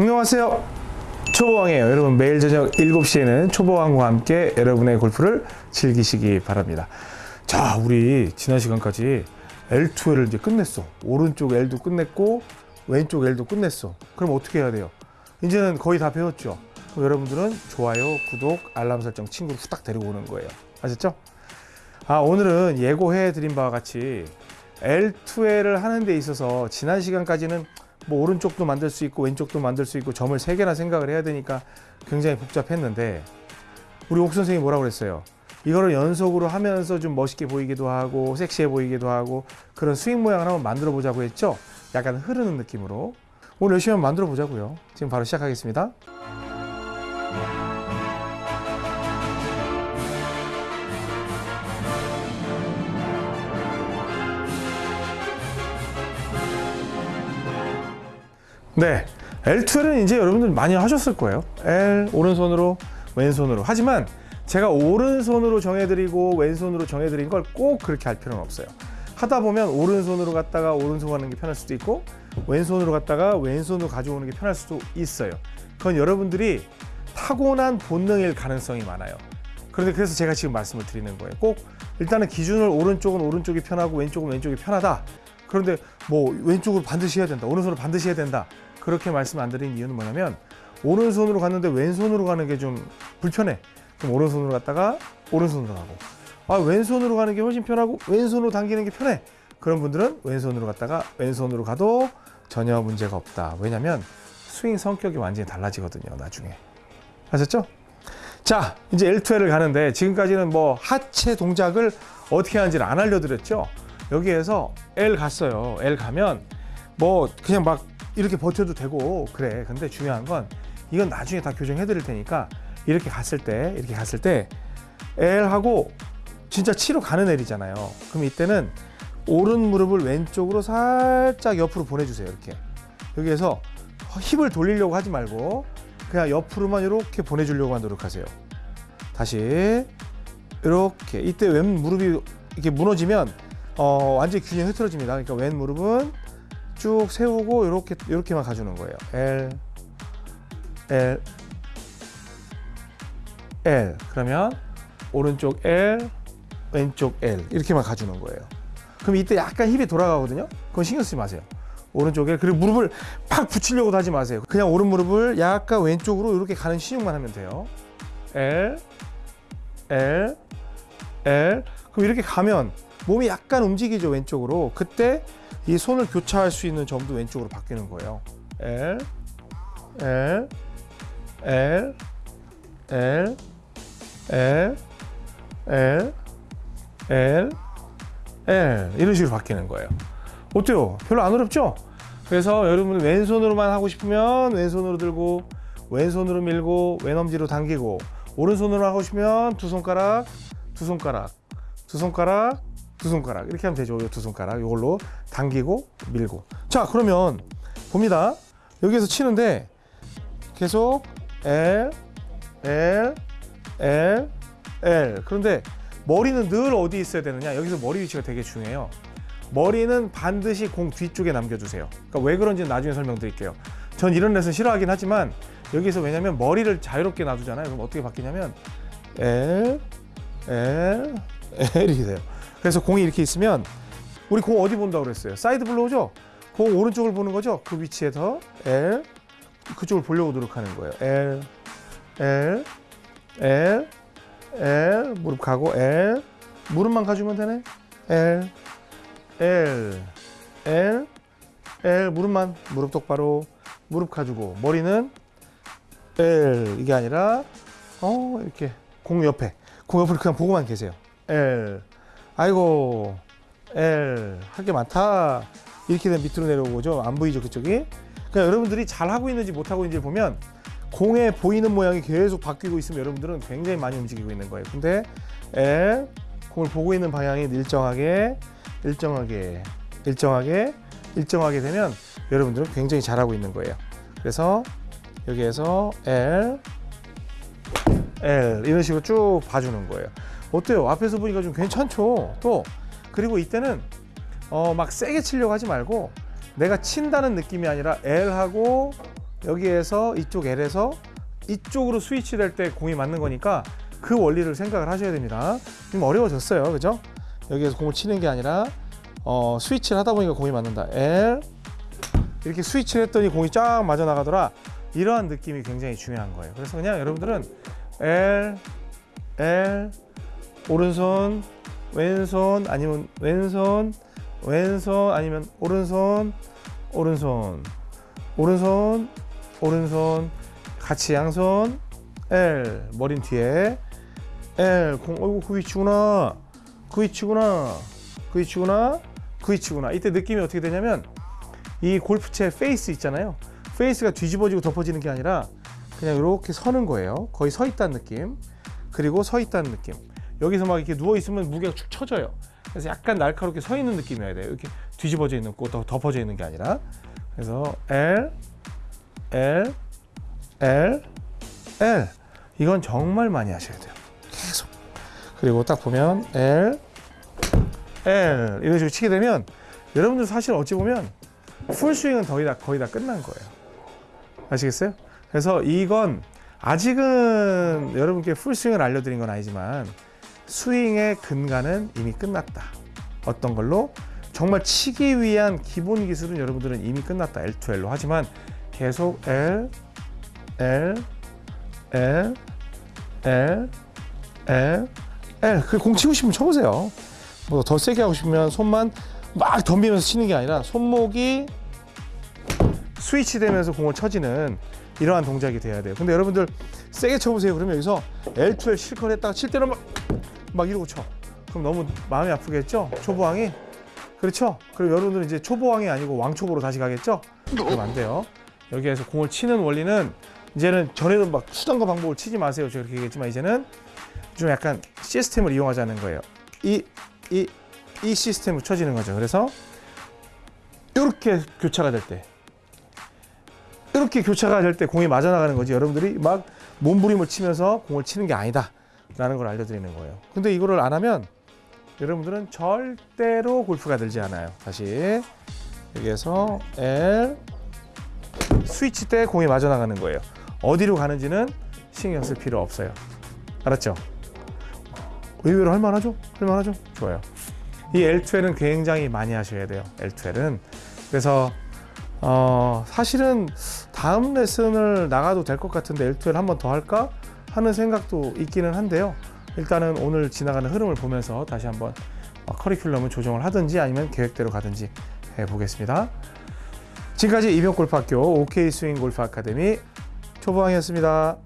안녕하세요. 초보왕이에요. 여러분 매일 저녁 7시에는 초보왕과 함께 여러분의 골프를 즐기시기 바랍니다. 자 우리 지난 시간까지 L2L을 이제 끝냈어. 오른쪽 L도 끝냈고 왼쪽 L도 끝냈어. 그럼 어떻게 해야 돼요? 이제는 거의 다 배웠죠? 여러분들은 좋아요 구독 알람 설정 친구를 후딱 데리고 오는 거예요. 아셨죠? 아 오늘은 예고해 드린 바와 같이 L2L을 하는 데 있어서 지난 시간까지는 뭐 오른쪽도 만들 수 있고 왼쪽도 만들 수 있고 점을 세 개나 생각을 해야 되니까 굉장히 복잡했는데 우리 옥 선생님이 뭐라고 그랬어요? 이거를 연속으로 하면서 좀 멋있게 보이기도 하고 섹시해 보이기도 하고 그런 스윙 모양을 한번 만들어 보자고 했죠? 약간 흐르는 느낌으로 오늘 열심히 한번 만들어 보자고요. 지금 바로 시작하겠습니다. 네, L2L은 이제 여러분들 많이 하셨을 거예요. L 오른손으로 왼손으로. 하지만 제가 오른손으로 정해드리고 왼손으로 정해드린 걸 꼭 그렇게 할 필요는 없어요. 하다 보면 오른손으로 갔다가 오른손 가는 게 편할 수도 있고 왼손으로 갔다가 왼손으로 가져오는 게 편할 수도 있어요. 그건 여러분들이 타고난 본능일 가능성이 많아요. 그런데 그래서 제가 지금 말씀을 드리는 거예요. 꼭 일단은 기준을 오른쪽은 오른쪽이 편하고 왼쪽은 왼쪽이 편하다. 그런데 뭐 왼쪽으로 반드시 해야 된다. 오른손으로 반드시 해야 된다. 그렇게 말씀 안 드린 이유는 뭐냐면 오른손으로 갔는데 왼손으로 가는 게 좀 불편해. 그럼 오른손으로 갔다가 오른손으로 가고 아 왼손으로 가는 게 훨씬 편하고 왼손으로 당기는 게 편해. 그런 분들은 왼손으로 갔다가 왼손으로 가도 전혀 문제가 없다. 왜냐면 스윙 성격이 완전히 달라지거든요. 나중에. 아셨죠? 자, 이제 L2L을 가는데 지금까지는 뭐 하체 동작을 어떻게 하는지를 안 알려드렸죠. 여기에서 L 갔어요. L 가면 뭐 그냥 막 이렇게 버텨도 되고 그래. 근데 중요한 건 이건 나중에 다 교정해 드릴 테니까 이렇게 갔을 때 이렇게 갔을 때 L 하고 진짜 치러 가는 L이잖아요. 그럼 이때는 오른 무릎을 왼쪽으로 살짝 옆으로 보내주세요. 이렇게 여기에서 힙을 돌리려고 하지 말고 그냥 옆으로만 이렇게 보내주려고 노력하세요. 다시 이렇게 이때 왼 무릎이 이렇게 무너지면 어, 완전히 균형이 흐트러집니다. 그러니까 왼 무릎은 쭉 세우고 이렇게 이렇게만 가주는 거예요. L L L 그러면 오른쪽 L 왼쪽 L 이렇게만 가주는 거예요. 그럼 이때 약간 힙이 돌아가거든요. 그건 신경 쓰지 마세요. 오른쪽에 그리고 무릎을 팍 붙이려고 하지 마세요. 그냥 오른 무릎을 약간 왼쪽으로 이렇게 가는 시중만 하면 돼요. L L L 그럼 이렇게 가면 몸이 약간 움직이죠 왼쪽으로. 그때 이 손을 교차할 수 있는 점도 왼쪽으로 바뀌는 거예요. L, L, L, L, L, L, L, L 이런 식으로 바뀌는 거예요. 어때요? 별로 안 어렵죠? 그래서 여러분 왼손으로만 하고 싶으면 왼손으로 들고 왼손으로 밀고 왼엄지로 당기고 오른손으로 하고 싶으면 두 손가락 두 손가락 두 손가락 두 손가락. 이렇게 하면 되죠. 두 손가락. 이걸로 당기고 밀고. 자 그러면 봅니다. 여기에서 치는데 계속 L L L L. 그런데 머리는 늘 어디 있어야 되느냐? 여기서 머리 위치가 되게 중요해요. 머리는 반드시 공 뒤쪽에 남겨주세요. 그러니까 왜 그런지는 나중에 설명드릴게요. 전 이런 레슨 싫어하긴 하지만 여기서 왜냐면 머리를 자유롭게 놔두잖아요. 그럼 어떻게 바뀌냐면 L L L 이렇게 돼요 그래서 공이 이렇게 있으면 우리 공 어디 본다고 그랬어요? 사이드 블로우죠? 공 오른쪽을 보는 거죠? 그 위치에서 L 그쪽을 보려고 노력하는 거예요. L L L L 무릎 가고 L 무릎만 가주면 되네. L L L L 무릎만 무릎 똑바로 무릎 가지고 머리는 L 이게 아니라 어 이렇게 공 옆에 공 옆을 그냥 보고만 계세요. L 아이고 L 할 게 많다 이렇게 되면 밑으로 내려오죠 안 보이죠 그쪽이 그러니까 여러분들이 잘 하고 있는지 못 하고 있는지 보면 공에 보이는 모양이 계속 바뀌고 있으면 여러분들은 굉장히 많이 움직이고 있는 거예요. 근데 L 공을 보고 있는 방향이 일정하게 일정하게 일정하게 일정하게 되면 여러분들은 굉장히 잘하고 있는 거예요. 그래서 여기에서 L L 이런 식으로 쭉 봐주는 거예요. 어때요? 앞에서 보니까 좀 괜찮죠? 또 그리고 이때는 어, 막 세게 치려고 하지 말고 내가 친다는 느낌이 아니라 L하고 여기에서 이쪽 L에서 이쪽으로 스위치 될 때 공이 맞는 거니까 그 원리를 생각을 하셔야 됩니다. 좀 어려워졌어요. 그죠? 여기에서 공을 치는 게 아니라 어, 스위치를 하다 보니까 공이 맞는다. L 이렇게 스위치를 했더니 공이 쫙 맞아 나가더라. 이러한 느낌이 굉장히 중요한 거예요. 그래서 그냥 여러분들은 L L 오른손 왼손 아니면 왼손 왼손 아니면 오른손 오른손. 오른손 오른손. 같이 양손. L 머리 뒤에. L 공 어이구 그 위치구나. 그 위치구나. 그 위치구나. 그 위치구나. 이때 느낌이 어떻게 되냐면 이 골프채 face 있잖아요. face가 뒤집어지고 덮어지는 게 아니라 그냥 이렇게 서는 거예요. 거의 서 있다는 느낌. 그리고 서 있다는 느낌. 여기서 막 이렇게 누워 있으면 무게가 축 처져요. 그래서 약간 날카롭게 서 있는 느낌이어야 돼요. 이렇게 뒤집어져 있는 거 덮어져 있는 게 아니라. 그래서 L L L L. 이건 정말 많이 하셔야 돼요. 계속. 그리고 딱 보면 L L. 이런 식으로 치게 되면 여러분들 사실 어찌 보면 풀스윙은 거의 다 거의 다 끝난 거예요. 아시겠어요? 그래서 이건 아직은 여러분께 풀스윙을 알려드린 건 아니지만 스윙의 근간은 이미 끝났다. 어떤 걸로? 정말 치기 위한 기본 기술은 여러분들은 이미 끝났다. L2L로. 하지만 계속 L L L L L L. 그공 치고 싶으면 쳐보세요. 뭐 더 세게 하고 싶으면 손만 막 덤비면서 치는 게 아니라 손목이 스위치 되면서 공을 쳐지는 이러한 동작이 돼야 돼요. 근데 여러분들 세게 쳐보세요. 그러면 여기서 L2L 실컷 했다가 칠 때는 막, 막 이러고 쳐. 그럼 너무 마음이 아프겠죠? 초보왕이? 그렇죠? 그럼 여러분들은 이제 초보왕이 아니고 왕초보로 다시 가겠죠? 그러면 안 돼요. 여기에서 공을 치는 원리는 이제는 전에는 막 수단과 방법을 치지 마세요. 그렇게 얘기했지만 이제는 좀 약간 시스템을 이용하자는 거예요. 이 이, 이 시스템으로 쳐지는 거죠. 그래서 이렇게 교차가 될때 이렇게 교차가 될 때 공이 맞아 나가는 거지. 여러분들이 막 몸부림을 치면서 공을 치는 게 아니다 라는 걸 알려드리는 거예요. 근데 이거를 안 하면 여러분들은 절대로 골프가 들지 않아요. 다시. 여기에서 L 스위치 때 공이 맞아 나가는 거예요. 어디로 가는지는 신경 쓸 필요 없어요. 알았죠? 의외로 할만하죠? 할만하죠? 좋아요. 이 L2L은 굉장히 많이 하셔야 돼요. L2L은. 그래서 어, 사실은 다음 레슨을 나가도 될 것 같은데 L2L 한 번 더 할까 하는 생각도 있기는 한데요. 일단은 오늘 지나가는 흐름을 보면서 다시 한번 어, 커리큘럼을 조정을 하든지 아니면 계획대로 가든지 해보겠습니다. 지금까지 이병골프학교 OK 스윙 골프 아카데미 초보왕이었습니다.